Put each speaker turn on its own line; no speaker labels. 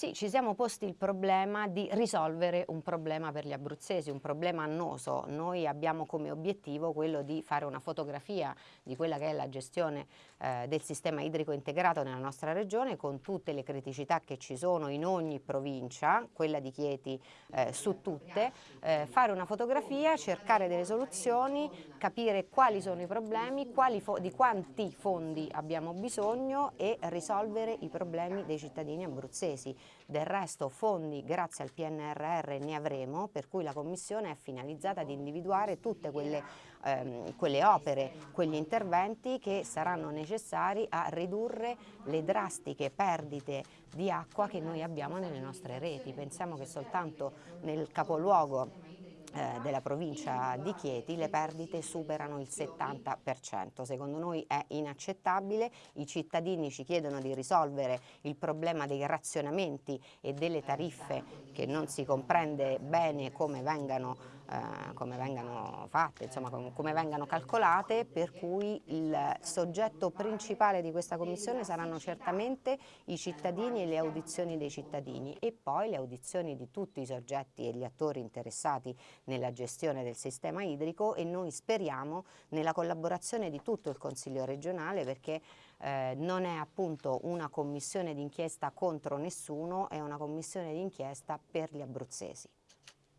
Sì, ci siamo posti il problema di risolvere un problema per gli abruzzesi, un problema annoso. Noi abbiamo come obiettivo quello di fare una fotografia di quella che è la gestione eh, del sistema idrico integrato nella nostra regione con tutte le criticità che ci sono in ogni provincia, quella di Chieti eh, su tutte, eh, fare una fotografia, cercare delle soluzioni, capire quali sono i problemi, di quanti fondi abbiamo bisogno e risolvere i problemi dei cittadini abruzzesi. Del resto fondi grazie al PNRR ne avremo, per cui la Commissione è finalizzata ad individuare tutte quelle, ehm, quelle opere, quegli interventi che saranno necessari a ridurre le drastiche perdite di acqua che noi abbiamo nelle nostre reti. Pensiamo che soltanto nel capoluogo della provincia di Chieti le perdite superano il 70%. Secondo noi è inaccettabile, i cittadini ci chiedono di risolvere il problema dei razionamenti e delle tariffe che non si comprende bene come vengano, eh, come vengano fatte, insomma com come vengano calcolate, per cui il soggetto principale di questa commissione saranno certamente i cittadini e le audizioni dei cittadini e poi le audizioni di tutti i soggetti e gli attori interessati nella gestione del sistema idrico e noi speriamo nella collaborazione di tutto il Consiglio regionale perché eh, non è appunto una commissione d'inchiesta contro nessuno, è una commissione d'inchiesta per gli abruzzesi.